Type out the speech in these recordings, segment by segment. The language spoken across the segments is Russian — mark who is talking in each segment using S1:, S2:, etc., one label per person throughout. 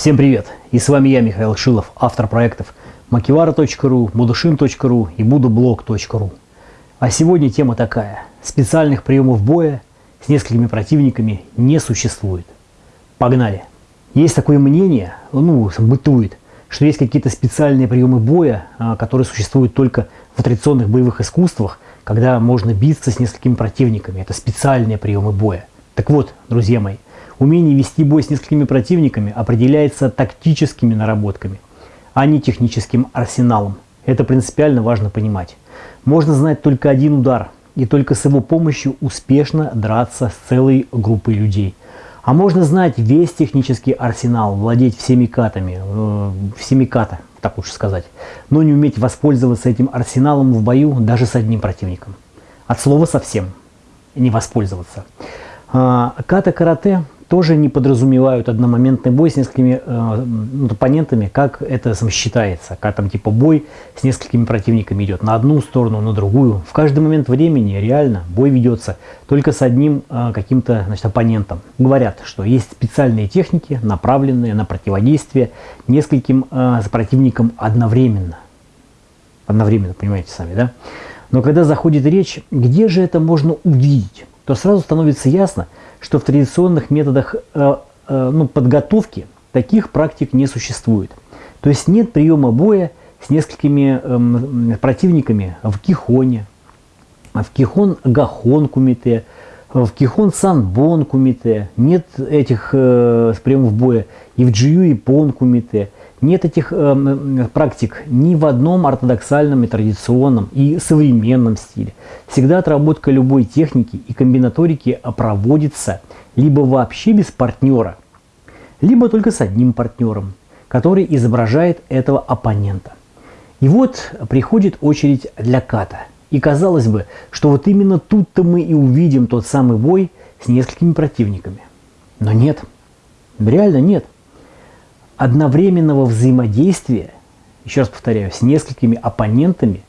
S1: Всем привет! И с вами я, Михаил Шилов, автор проектов makivara.ru, budushin.ru и budublog.ru. А сегодня тема такая. Специальных приемов боя с несколькими противниками не существует. Погнали! Есть такое мнение, ну, бытует, что есть какие-то специальные приемы боя, а, которые существуют только в традиционных боевых искусствах, когда можно биться с несколькими противниками. Это специальные приемы боя. Так вот, друзья мои, Умение вести бой с несколькими противниками определяется тактическими наработками, а не техническим арсеналом. Это принципиально важно понимать. Можно знать только один удар, и только с его помощью успешно драться с целой группой людей. А можно знать весь технический арсенал, владеть всеми катами, э, всеми ката, так лучше сказать, но не уметь воспользоваться этим арсеналом в бою даже с одним противником. От слова совсем не воспользоваться. А, ката-карате тоже не подразумевают одномоментный бой с несколькими э, ну, оппонентами, как это сам считается, как там типа бой с несколькими противниками идет на одну сторону, на другую. В каждый момент времени реально бой ведется только с одним э, каким-то значит, оппонентом. Говорят, что есть специальные техники, направленные на противодействие нескольким э, противникам одновременно. Одновременно, понимаете сами, да? Но когда заходит речь, где же это можно увидеть, то сразу становится ясно, что в традиционных методах э, э, ну, подготовки таких практик не существует. То есть нет приема боя с несколькими э, противниками в кихоне, в кихон гахон кумите, в кихон санбон кумите, нет этих э, приемов боя и в джию и пон кумите, нет этих э, практик ни в одном ортодоксальном и традиционном и современном стиле. Всегда отработка любой техники и комбинаторики проводится либо вообще без партнера, либо только с одним партнером, который изображает этого оппонента. И вот приходит очередь для ката. И казалось бы, что вот именно тут-то мы и увидим тот самый бой с несколькими противниками. Но нет, реально нет одновременного взаимодействия, еще раз повторяю, с несколькими оппонентами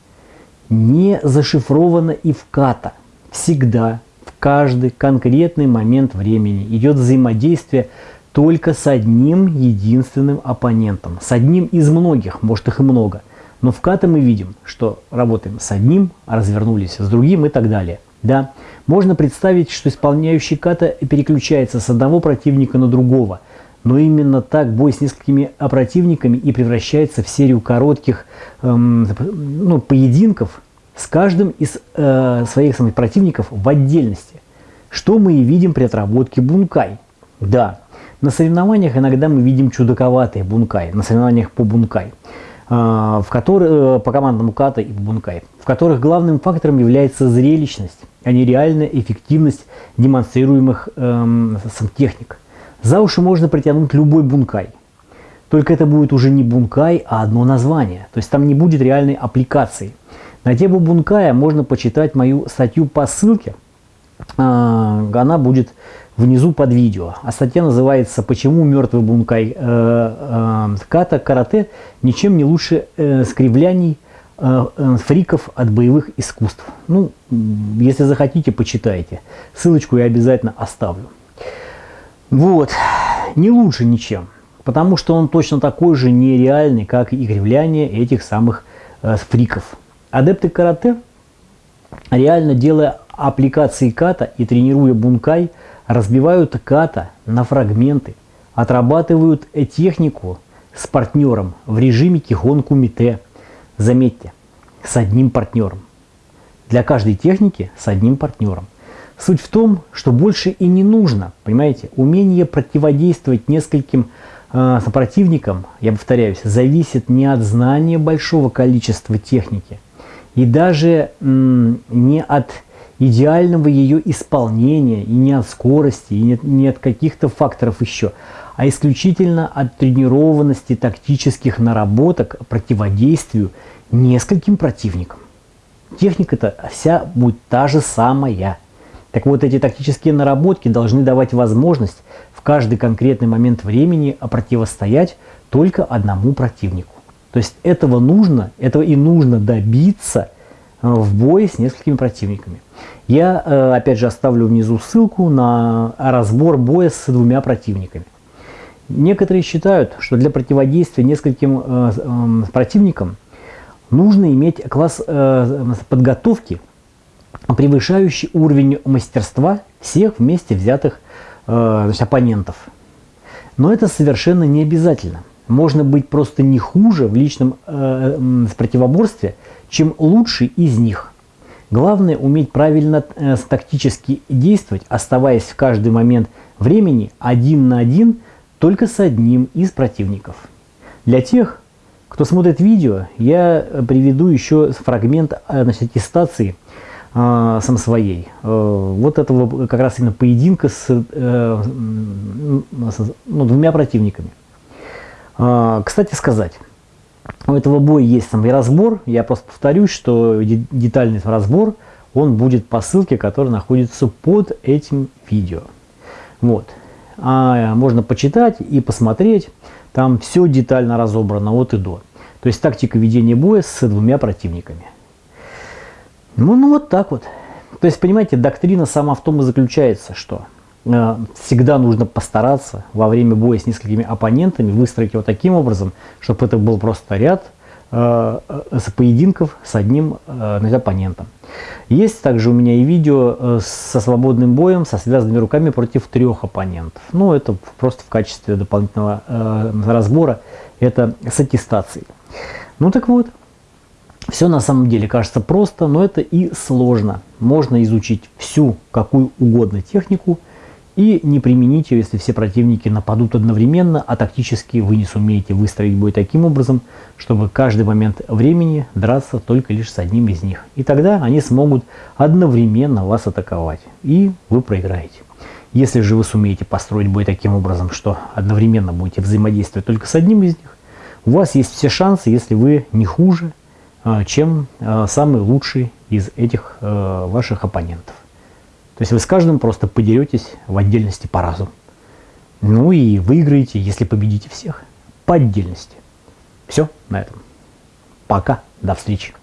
S1: не зашифровано и в ката. Всегда, в каждый конкретный момент времени идет взаимодействие только с одним единственным оппонентом, с одним из многих, может их и много. Но в ката мы видим, что работаем с одним, развернулись с другим и так далее. Да? Можно представить, что исполняющий ката переключается с одного противника на другого – но именно так бой с несколькими противниками и превращается в серию коротких эм, ну, поединков с каждым из э, своих самых противников в отдельности. Что мы и видим при отработке бункай. Да, на соревнованиях иногда мы видим чудаковатые бункай, на соревнованиях по бункай, э, в которых, э, по командному ката и бункай, в которых главным фактором является зрелищность, а не реальная эффективность демонстрируемых э, сам техник. За уши можно притянуть любой бункай. Только это будет уже не бункай, а одно название. То есть там не будет реальной аппликации. На тему бункая можно почитать мою статью по ссылке. А, она будет внизу под видео. А статья называется «Почему мертвый бункай э, э, ката карате ничем не лучше э, скривляний фриков от боевых искусств». Ну, если захотите, почитайте. Ссылочку я обязательно оставлю. Вот, не лучше ничем, потому что он точно такой же нереальный, как и кривляние этих самых э, фриков. Адепты карате, реально делая аппликации ката и тренируя бункай, разбивают ката на фрагменты, отрабатывают технику с партнером в режиме кихон кумите. Заметьте, с одним партнером. Для каждой техники с одним партнером. Суть в том, что больше и не нужно, понимаете, умение противодействовать нескольким э, сопротивникам, я повторяюсь, зависит не от знания большого количества техники и даже не от идеального ее исполнения, и не от скорости, и не, не от каких-то факторов еще, а исключительно от тренированности тактических наработок противодействию нескольким противникам. Техника-то вся будет та же самая. Так вот, эти тактические наработки должны давать возможность в каждый конкретный момент времени противостоять только одному противнику. То есть этого нужно, этого и нужно добиться э, в бое с несколькими противниками. Я, э, опять же, оставлю внизу ссылку на разбор боя с двумя противниками. Некоторые считают, что для противодействия нескольким э, э, противникам нужно иметь класс э, подготовки, превышающий уровень мастерства всех вместе взятых э, значит, оппонентов. Но это совершенно не обязательно. Можно быть просто не хуже в личном э, противоборстве, чем лучший из них. Главное уметь правильно э, тактически действовать, оставаясь в каждый момент времени один на один только с одним из противников. Для тех, кто смотрит видео, я приведу еще фрагмент э, значит, аттестации э, сам своей. Э, вот этого как раз именно поединка с, э, с ну, двумя противниками. Э, кстати сказать, у этого боя есть там и разбор. Я просто повторюсь, что детальный разбор, он будет по ссылке, которая находится под этим видео. Вот. А можно почитать и посмотреть. Там все детально разобрано от и до. То есть тактика ведения боя с двумя противниками. Ну, ну вот так вот. То есть, понимаете, доктрина сама в том и заключается, что э, всегда нужно постараться во время боя с несколькими оппонентами выстроить его таким образом, чтобы это был просто ряд э, э поединков с одним э, оппонентом. Есть также у меня и видео э, со свободным боем, со связанными руками против трех оппонентов. Ну, это просто в качестве дополнительного э, разбора, это с аттестацией. Ну так вот, все на самом деле кажется просто, но это и сложно. Можно изучить всю какую угодно технику и не применить ее, если все противники нападут одновременно, а тактически вы не сумеете выстроить бой таким образом, чтобы каждый момент времени драться только лишь с одним из них. И тогда они смогут одновременно вас атаковать, и вы проиграете. Если же вы сумеете построить бой таким образом, что одновременно будете взаимодействовать только с одним из них, у вас есть все шансы, если вы не хуже, чем а, самый лучший из этих а, ваших оппонентов. То есть вы с каждым просто подеретесь в отдельности по разу. Ну и выиграете, если победите всех, по отдельности. Все на этом. Пока, до встречи.